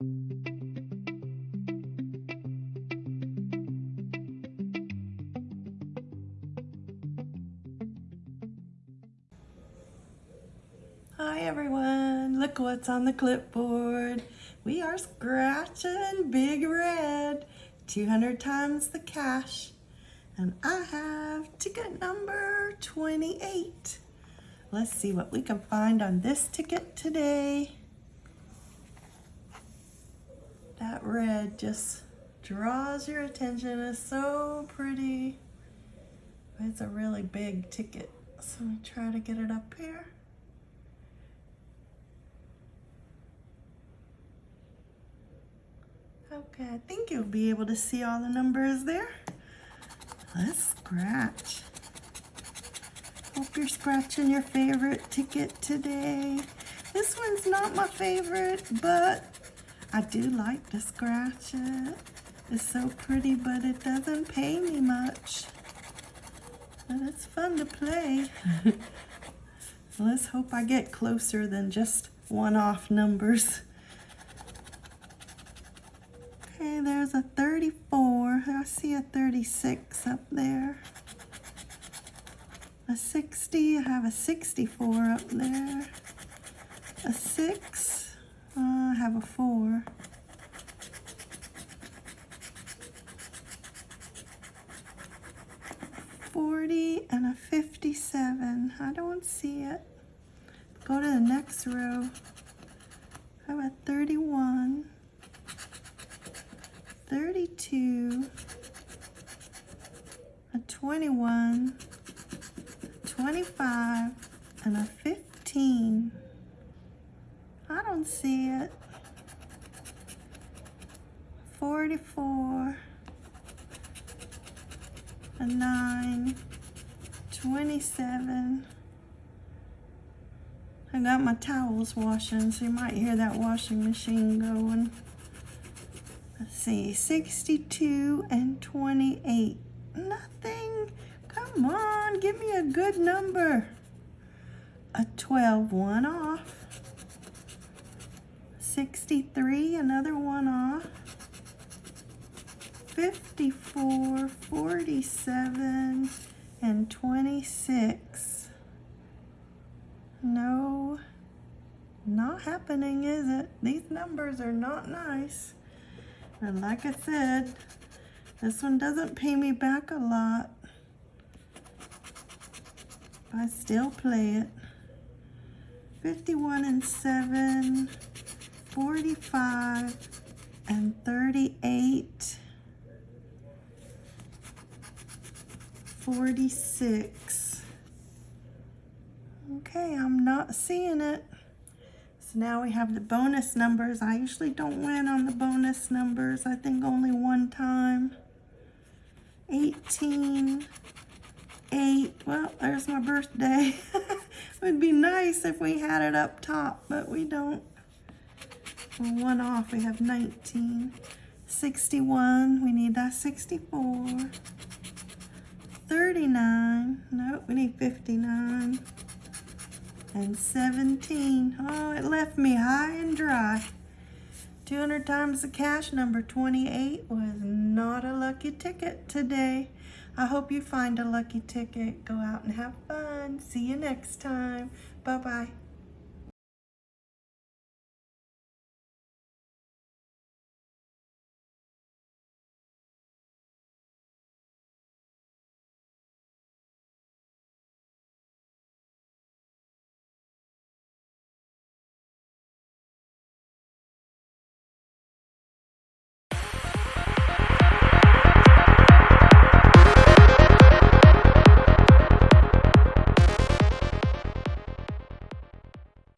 Hi everyone, look what's on the clipboard. We are scratching Big Red, 200 times the cash. And I have ticket number 28. Let's see what we can find on this ticket today. That red just draws your attention. It's so pretty. It's a really big ticket. So we try to get it up here. Okay, I think you'll be able to see all the numbers there. Let's scratch. Hope you're scratching your favorite ticket today. This one's not my favorite, but I do like to scratch it. It's so pretty, but it doesn't pay me much. But it's fun to play. Let's hope I get closer than just one-off numbers. Okay, there's a 34. I see a 36 up there. A 60, I have a 64 up there. A 6, uh, Uh, I have a 4. Forty and a fifty-seven. I don't see it. Go to the next row. I have a thirty-one. 32, a 21, 25, and a 15. I don't see it. 44, a 9, 27. I got my towels washing, so you might hear that washing machine going. Let's see, 62 and 28. Nothing. Come on, give me a good number. A 12, one off. 63, another one off. 54, 47, and 26. No, not happening, is it? These numbers are not nice. And like I said, this one doesn't pay me back a lot. I still play it. 51 and 7, 45 and 38, 46. Okay, I'm not seeing it. So now we have the bonus numbers. I usually don't win on the bonus numbers. I think only one time. 18, 8. Well, there's my birthday. it would be nice if we had it up top, but we don't. One off. We have 19. 61. We need that 64. 39. Nope, we need 59 and 17. Oh, it left me high and dry. 200 times the cash number 28 was not a lucky ticket today. I hope you find a lucky ticket. Go out and have fun. See you next time. Bye-bye.